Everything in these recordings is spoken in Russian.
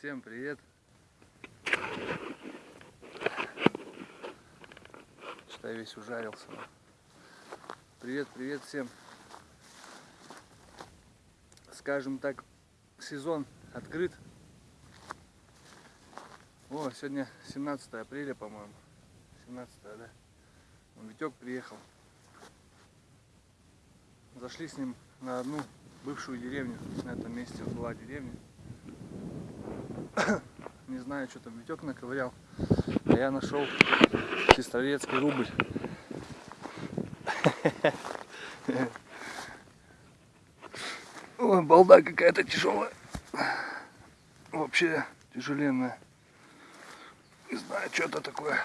Всем привет! Что я весь ужарился. Привет, привет всем! Скажем так, сезон открыт. О, сегодня 17 апреля, по-моему. 17, да? Он Витек приехал. Зашли с ним на одну бывшую деревню. На этом месте была деревня. Не знаю, что там Витек наковырял. А я нашел сестрорецкий рубль. Ой, балда какая-то тяжелая. Вообще тяжеленная. Не знаю, что это такое.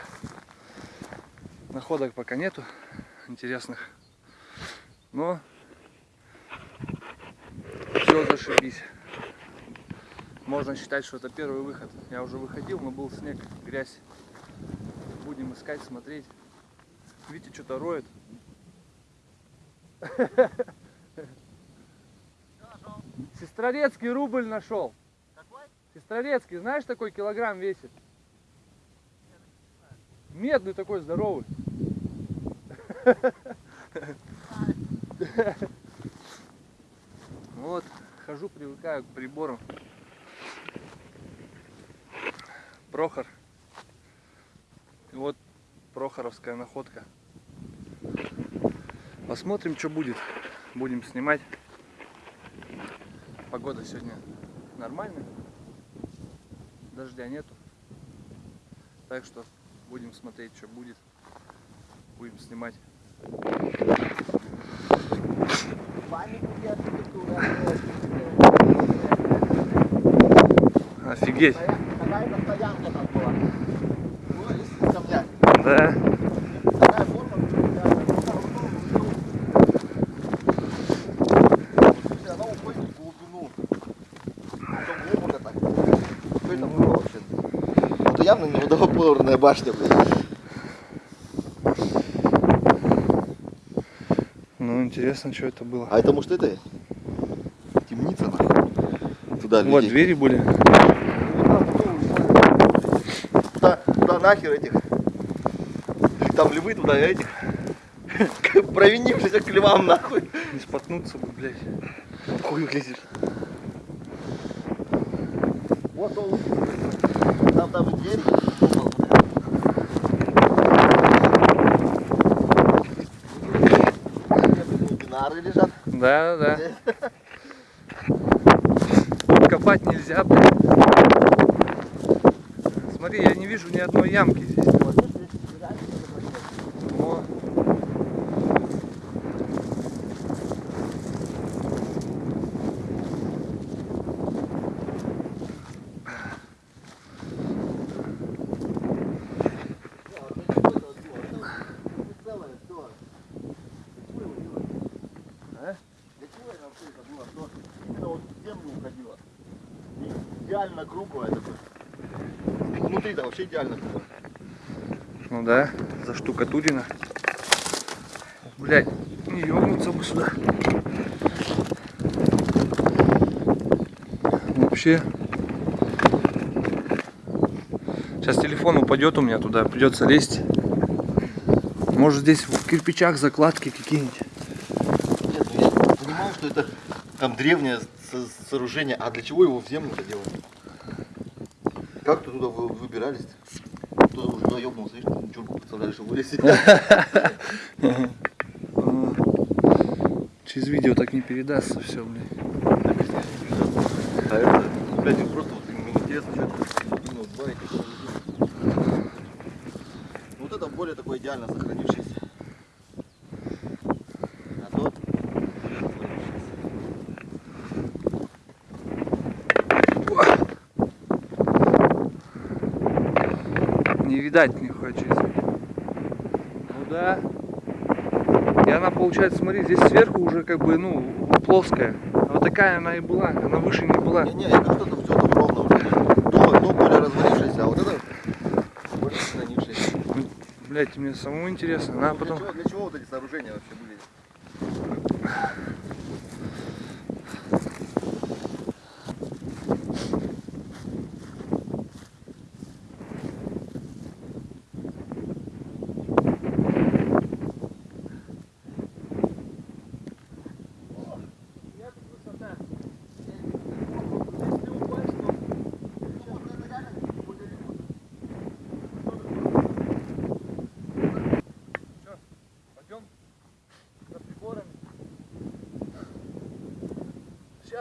Находок пока нету интересных. Но все зашибись. Можно считать, что это первый выход. Я уже выходил, но был снег, грязь. Будем искать, смотреть. Видите, что-то роет. Сестрорецкий рубль нашел. Какой? Сестрорецкий, знаешь, такой килограмм весит? Медный такой здоровый. Вот, хожу, привыкаю к приборам. Прохор. И вот Прохоровская находка. Посмотрим, что будет. Будем снимать. Погода сегодня нормальная. Дождя нету. Так что будем смотреть, что будет. Будем снимать. Офигеть. Какая-то стоянка там была. Ну, если представлять. Да. Такая форма, Слушай, она уходит в глубину. Причем глубоко так. Что это было вообще? Это явно не водопорная башня, блядь. Ну, интересно, что это было. А это может это? Темница, нахуй. Туда Вот людей. двери были. Туда, туда нахер этих. Там львы туда этих. Провинившихся к львам нахуй. Не споткнуться бы, блядь. Хуй глядишь. Вот он. Там даже дверь. Нары лежат. Да, да, да. Копать нельзя, блядь. Смотри, я не вижу ни одной ямки здесь. О. А? Для чего это вообще это было? Что именно вот в землю уходило. И идеально круглое такое. Внутри-то вообще идеально круглое. Ну да, заштукатурено. Блять, не ёбнуться бы сюда. Вообще. Сейчас телефон упадет у меня туда, придется лезть. Может здесь в кирпичах закладки какие-нибудь. Нет, ну я понимаю, что это там древнее со- сооружение, а для чего его в землю-то делать? Как то туда вы выбирались? Кто уже наебнулся, видишь, чурку представляешь, что вылезти. А, Через видео так не передастся все, блядь. А это, блядь, просто вот интересно, что это ну, этих лежит. Вот это более такое идеально сохранившееся. А то более сохранившееся. Не видать нихуя через. Ну да. И она получается, смотри, здесь сверху уже как бы, ну, плоская. Вот такая она и была, она выше не была. Не-не, я говорю, что там все там ровно уже. То, то более развалившееся, а вот это более сохранившееся. Блять, мне самому интересно. Она Ну, потом. для, чего, для чего вот эти сооружения вообще были?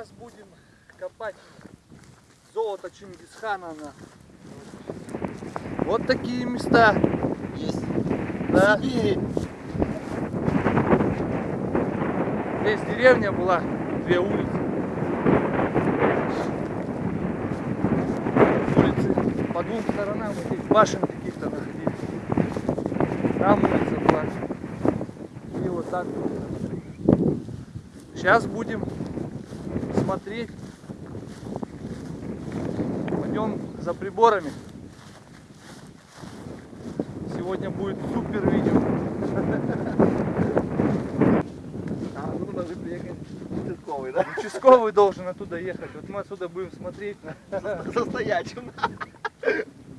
Сейчас будем копать золото Чингисхана. на. Вот такие места. Есть. Да. Сибири. Здесь деревня была, две улицы. Улицы по двум сторонам этих башен каких-то находились. Там улица была. И вот так. Сейчас будем смотреть. Пойдем за приборами. Сегодня будет супер видео. А, ну должны приехать участковый, да? Участковый должен оттуда ехать. Вот мы отсюда будем смотреть. Со стоячим.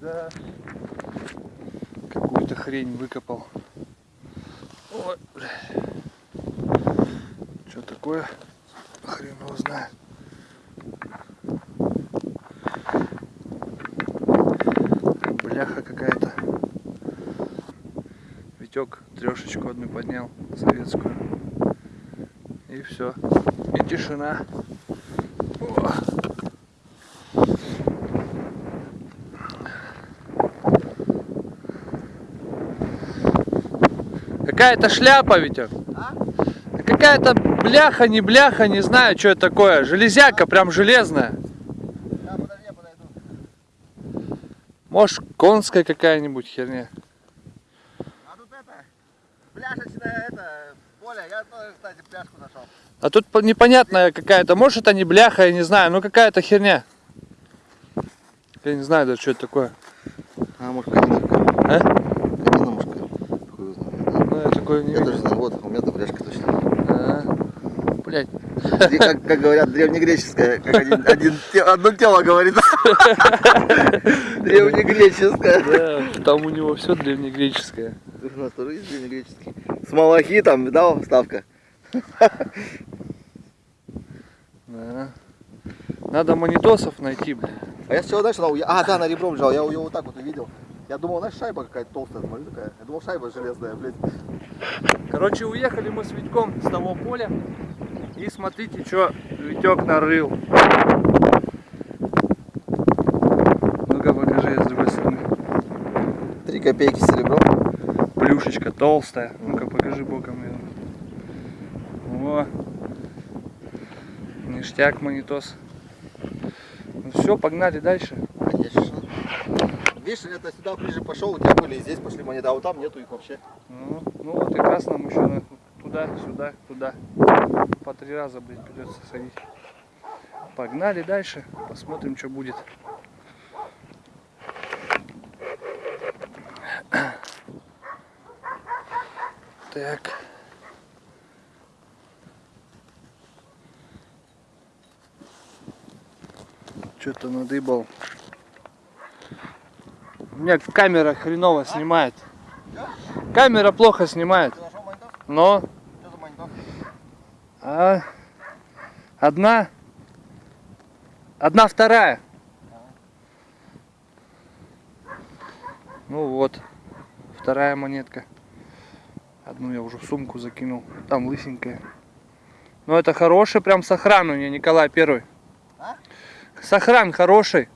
Да. Какую-то хрень выкопал. Ой. Что такое? Хрен его знает. Бляха какая-то. Витек трешечку одну поднял, советскую. И все. И тишина. О. Какая-то шляпа, Витек. А? Какая-то бляха, не бляха, не знаю, что это такое. Железяка, прям железная. Я. Может, конская какая-нибудь херня. А тут это, пляшечное это, поле. Я тоже, кстати, пляшку нашел. А тут по- непонятная какая-то. Может, это не бляха, я не знаю. Ну, какая-то херня. Я не знаю даже, что это такое. А, может, калиновка. А? Хуй его знает. Ну, я такое не Я видел. тоже знаю. Вот, у меня там пляшка точно. Блядь. Как, как говорят, древнегреческая. Как один, один одно тело говорит. Древнегреческая. Да, там у него все древнегреческое. У нас тоже есть древнегреческий. С малахитом, да, вставка? Да. Надо монитосов найти, блядь. А я с чего дальше? А, да, на ребром лежал, я ее вот так вот увидел. Я думал, знаешь, шайба какая-то толстая, смотри такая. Я думал, шайба железная, блядь. Короче, уехали мы с Витьком с того поля. И смотрите, что Витек нарыл. Ну-ка, покажи с другой стороны. Три копейки серебром. Плюшечка толстая. Ну-ка, покажи боком ее. Во. Ништяк, монитос. Ну все, погнали дальше. Видишь, это сюда ближе пошел, у тебя были здесь пошли монеты, а вот там нету их вообще. Ну, ну вот как раз нам еще туда, сюда, туда. По три раза, блин, придется садить. Погнали дальше, посмотрим, что будет. Так. Что-то надыбал. У меня камера хреново снимает. Камера плохо снимает. Но? А, одна, одна вторая. Ну вот, вторая монетка. Одну я уже в сумку закинул. Там лысенькая. Но это хороший, прям сохран у меня, Николай Первый. А? Сохран хороший.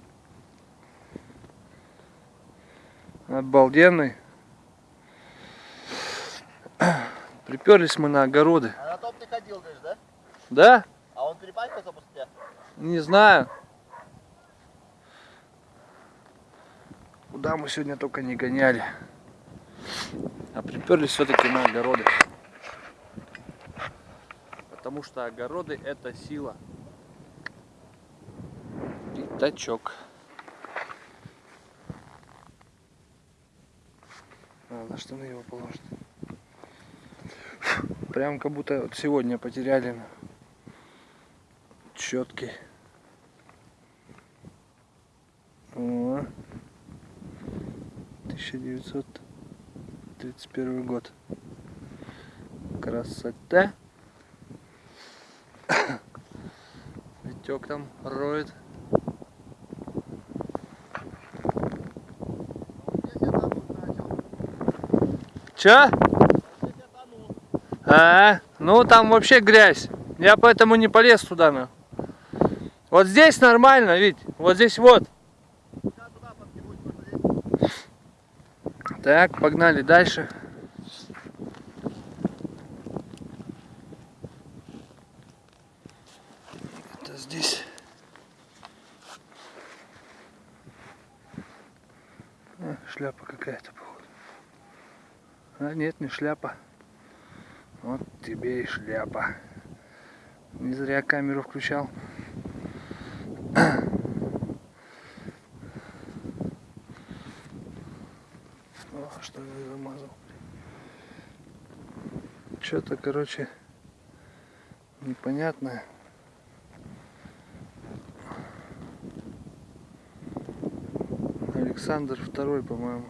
Обалденный. Приперлись мы на огороды. А на топ ты ходил, говоришь, да? А он перепачкался после тебя? Не знаю. Куда мы сегодня только не гоняли. А приперлись все-таки на огороды. Потому что огороды это сила. Пятачок. А, на штаны его положить. Прям как будто вот сегодня потеряли. Четкий. О, 1931 год. Красота. Витек там роет. Чё? А, ну там вообще грязь. Я поэтому не полез туда, ну. Вот здесь нормально, ведь. Вот здесь вот. Так, погнали дальше. Это здесь. А, шляпа какая-то, походу. А, нет, не шляпа. Вот тебе и шляпа. Не зря камеру включал. О, что я замазал. Что-то, короче, непонятное. Александр второй, по-моему.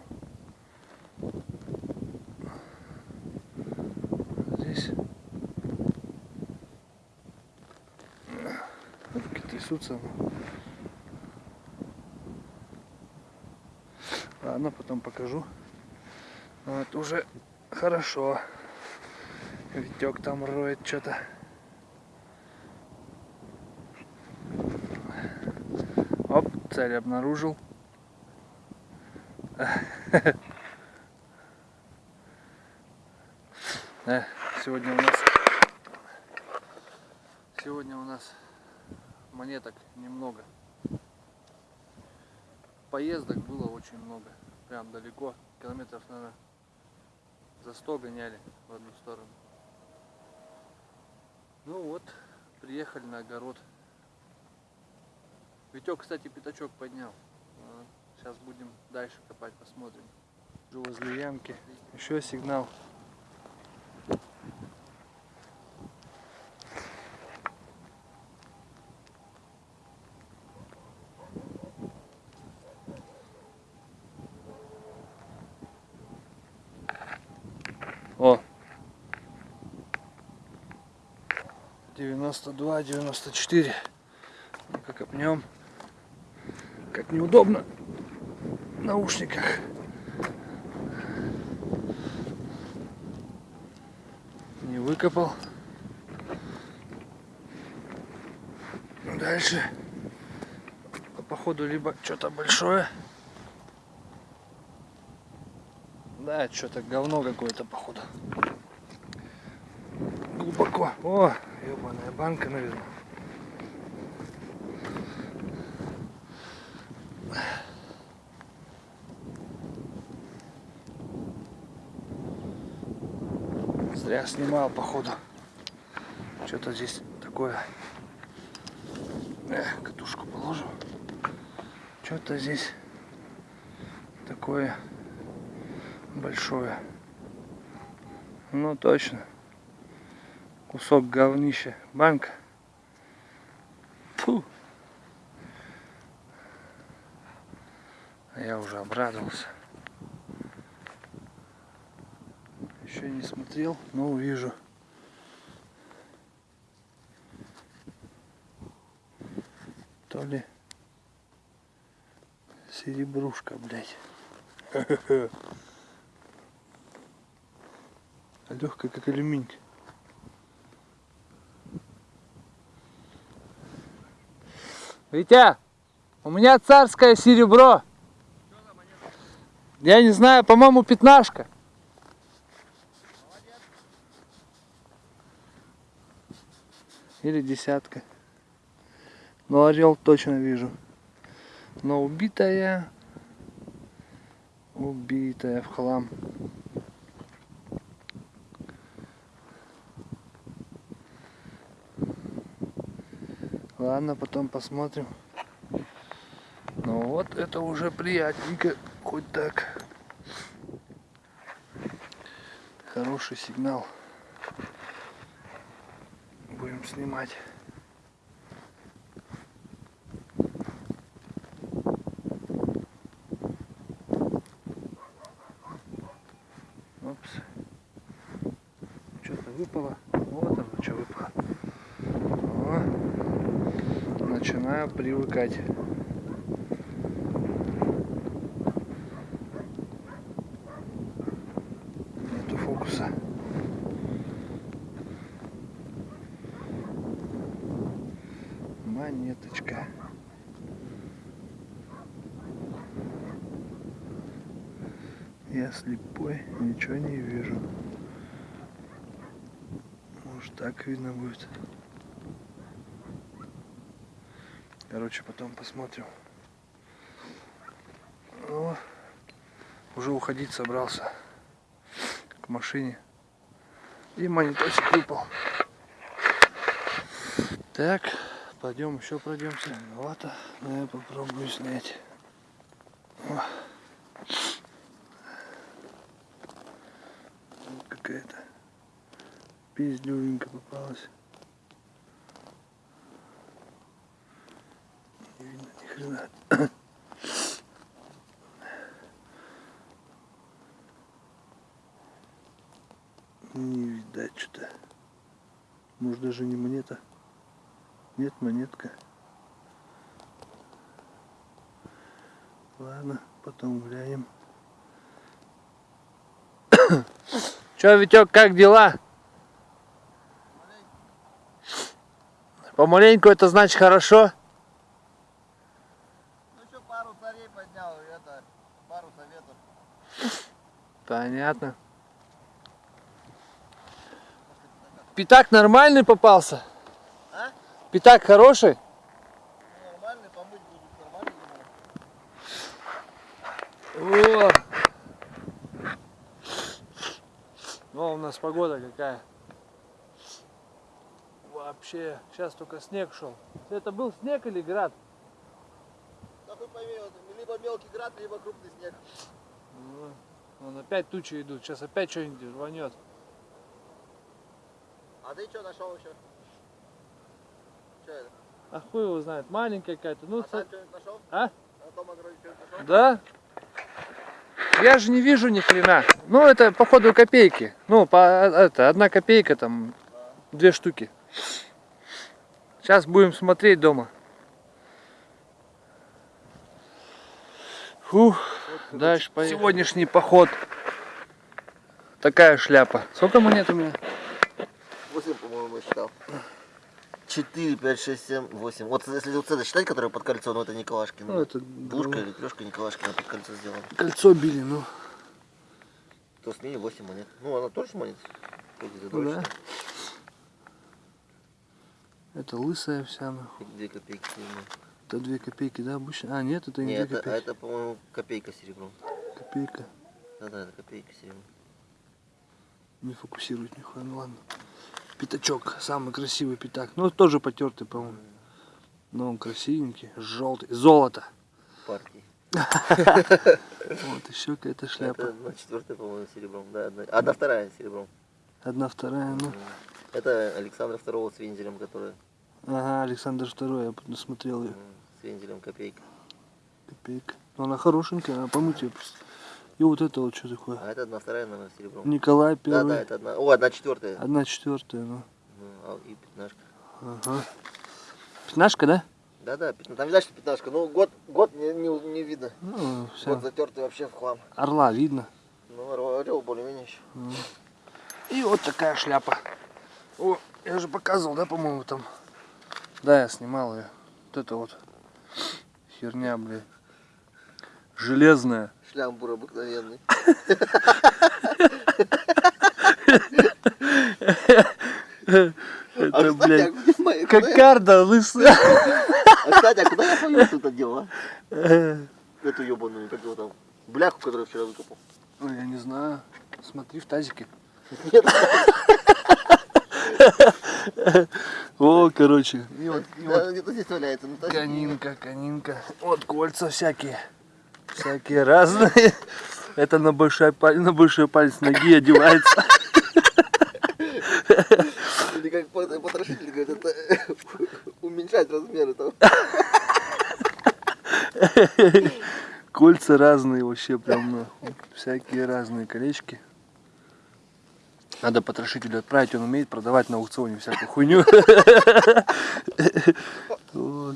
Здесь руки трясутся. Ладно, потом покажу. Вот уже хорошо. Витек там роет что-то. Оп, цель обнаружил. Э, Сегодня у нас сегодня у нас монеток немного. Поездок было очень много. Прям далеко. Километров, наверное, за 100 гоняли в одну сторону. Ну вот, приехали на огород. Витек, кстати, пятачок поднял. Сейчас будем дальше копать, посмотрим. Возле ямки. Еще сигнал. О. 92, 94. Ну-ка копнем. Как неудобно в наушниках. Не выкопал. Дальше. Походу либо что-то большое. Да, что-то говно какое-то, походу. Глубоко. О, ебаная банка, наверное. Зря снимал, походу. Что-то здесь такое. Эх, катушку положим. Что-то здесь такое большое. Ну точно. Кусок говнища. Банка. Фу. Я уже обрадовался. Еще не смотрел, но увижу. То ли серебрушка, блядь. Легкая, как алюминий. Витя, у меня царское серебро. Я не знаю, по-моему, пятнашка. Или десятка. Но орел точно вижу. Но убитая, убитая в хлам. Ладно, потом посмотрим. Ну вот это уже приятненько, хоть так. Хороший сигнал. Будем снимать. Опс. Что-то выпало. Вот оно, что выпало. О, начинаю привыкать. Нету монеточка. Я слепой, ничего не вижу. Может так видно будет. Короче, потом посмотрим. О, уже уходить собрался к машине. И монеточек выпал. Так, пойдем еще пройдемся. Маловато, но я попробую снять. Вот какая-то пиздюленька попалась. Не видно ни хрена. Не видать что-то. Может даже не монета. Нет, монетка. Ладно, потом глянем. Че, Витек, как дела? Помаленьку это значит хорошо? Ну что, пару царей поднял, и это, пару советов. Понятно. Пятак нормальный попался? А? Пятак хороший? Ну, нормальный, помыть будут, нормально. О! О, у нас погода какая. Вообще, сейчас только снег шел. Это был снег или град? Да хуй пойми, либо мелкий град, либо крупный снег. Ну, Вон опять тучи идут. Сейчас опять что-нибудь рванет. А ты что нашел еще? Что это? А хуй его знает. Маленькая какая-то. Ну, а со- что-нибудь нашел? А? На том огороде что-нибудь нашел? Да? Я же не вижу ни хрена. Ну, это походу копейки. Ну, по, это, одна копейка там, две штуки. Сейчас будем смотреть дома. Фух, дальше поехали. Сегодняшний поход. Такая шляпа. Сколько монет у меня? 8, по-моему, я считал. 4, 5, 6, 7, 8. Вот если вот это считать, которая под кольцо, ну это Николашкин. Ну, это Двушка или трешка Николашкина под кольцо сделана. кольцо били, ну. То с ней 8 монет. Ну, она тоже монет. Ну да. Это лысая вся, нахуй. 2 копейки серебром. Это две копейки, да, обычно? А, нет, это не Не, две это, а копейки. это, по-моему, копейка серебром. Копейка. Да-да, это копейка серебром. Не фокусирует нихуя, ну ладно. Пятачок, самый красивый пятак. Ну, тоже потертый, по-моему. Но он красивенький, желтый. Золото. Партии. Вот еще какая-то шляпа. одна четвертая, по-моему, серебром. Да, одна, вторая серебром. Одна, вторая, ну. Это Александра второго с вензелем, который Ага, Александр Второй, я посмотрел ее. с вензелем копейка. Копейка. Но она хорошенькая, она помыть ее просто. И вот это вот что такое. А это одна вторая, наверное, серебром. Николай Да, Первый. да, это одна. О, одна четвертая. Одна четвертая, ну. Ну, а, и пятнашка. Ага. Пятнашка, да? Да, да, пятна- там видать, что пятнашка. Ну, год, год не, не, не видно. Ну, Год все. затертый вообще в хлам. Орла видно. Ну, орел, орел более-менее еще. И вот такая шляпа. О, я же показывал, да, по-моему, там. Да, я снимал ее. Вот это вот херня, блядь. Железная. Шлямбур обыкновенный. Это, а, блядь, а кокарда лысая. а, кстати, а куда я свою тут одел, а? Эту ебаную, как его там, бляху, которую вчера выкопал. я не знаю. Смотри в тазике. Нет, О, короче. Где-то здесь валяется. ну, тащи. Конинка, конинка. Вот кольца всякие. Всякие разные. Это на большой, на большой палец ноги одевается. Или как пот- потрошитель говорит, это уменьшать размеры там. Кольца разные вообще прям нахуй. Всякие разные колечки. Надо потрошителю отправить, он умеет продавать на аукционе всякую хуйню.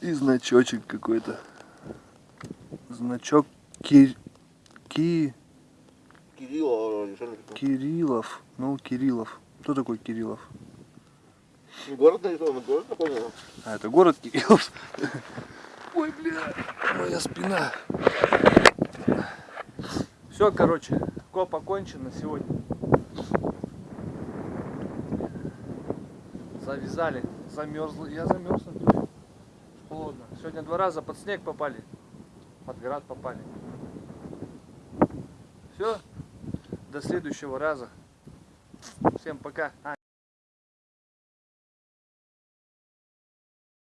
И значочек какой-то. Значок Ки... Ки... Кирилл, а, что ли? Кириллов. Ну, Кириллов. Кто такой Кириллов? Ну, Город нарисован, город напомнил. А это город Киев. Ой, бля, моя спина. Все, короче, коп окончен на сегодня. Завязали, замерзло. Я замерз дуре. Холодно. Сегодня два раза под снег попали, под град попали. Все, до следующего раза. Всем пока. А,